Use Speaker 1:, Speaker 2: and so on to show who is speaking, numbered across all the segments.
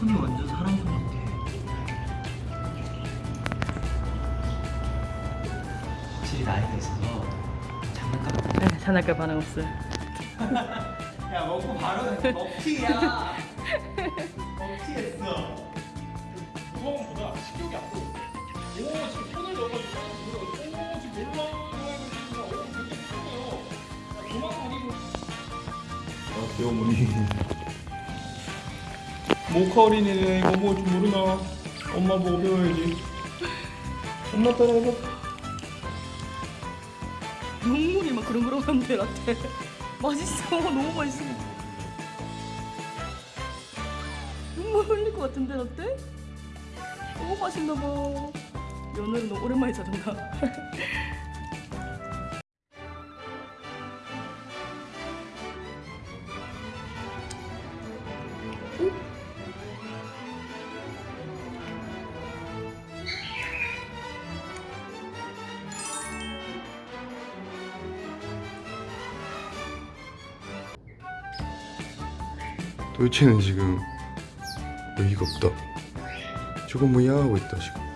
Speaker 1: 손이 완전 사람 손 같아. 확실히 나이가 있어서 장난감.
Speaker 2: 네, 장난감 반응 없어요.
Speaker 1: 야 먹고 바로 먹튀야. 먹튀했어.
Speaker 3: 무거움보다 식욕이 앞서 오 지금 손을 넣어가지고 오 지금 놀라워하고 오 되게 예쁘네요 도망다니고 아 귀여워머니 모카 어린이네 이거 뭐좀 모르나 엄마 보고 배워야지 엄마 따라해봐
Speaker 2: 눈물이 막 그렁그렁한데 라떼. 맛있어. 너무 맛있어. 눈물 흘릴 것 같은데 라떼? 너무 맛있나 봐. 연어를 너무 오랜만에 찾은다.
Speaker 4: 도대체는 지금 어이가 없다. 저거 뭐야 하고 있다 지금.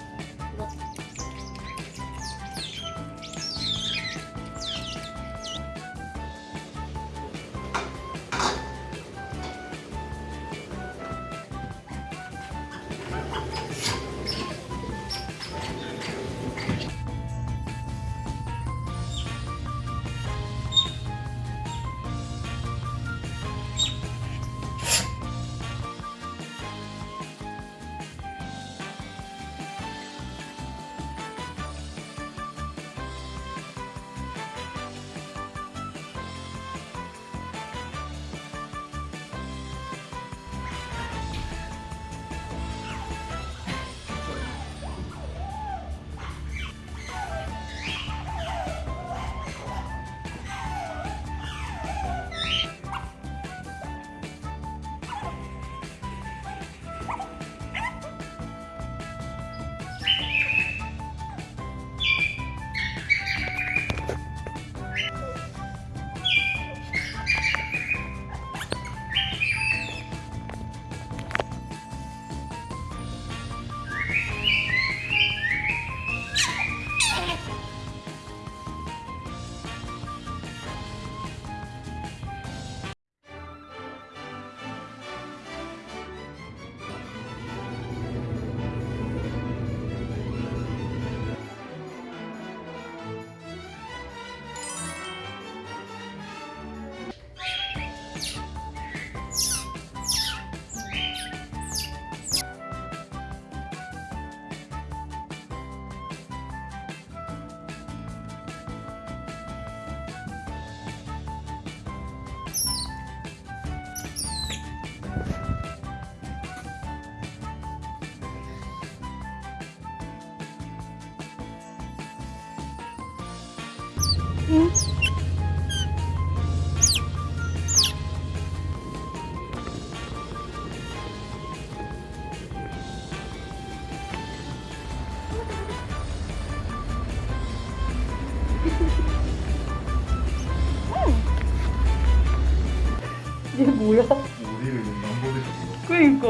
Speaker 4: 뭐야? 우리를 망보겠어.
Speaker 2: 그니까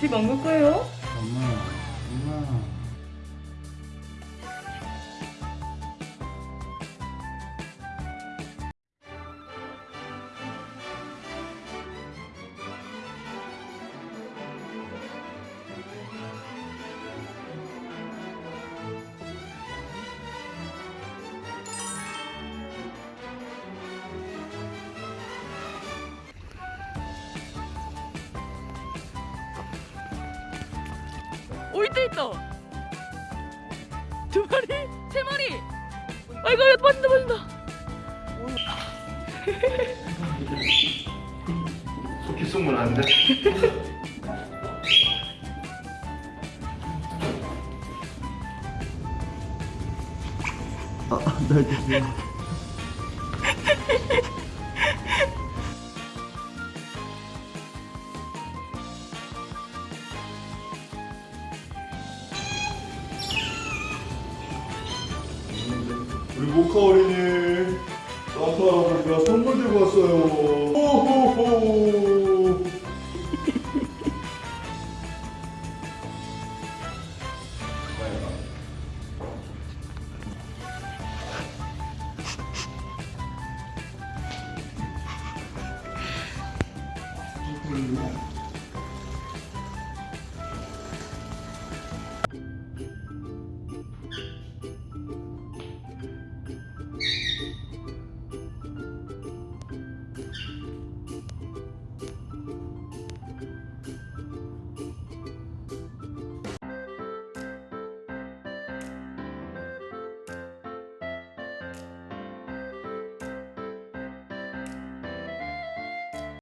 Speaker 2: 집 안 갈 거예요? 오 있다 있다. 두 마리, 세 마리. 아이고 빠진다 빠진다.
Speaker 4: 쏘면 안 돼.
Speaker 1: 아, 나
Speaker 4: 산타 할아버지가 선물 들고 왔어요.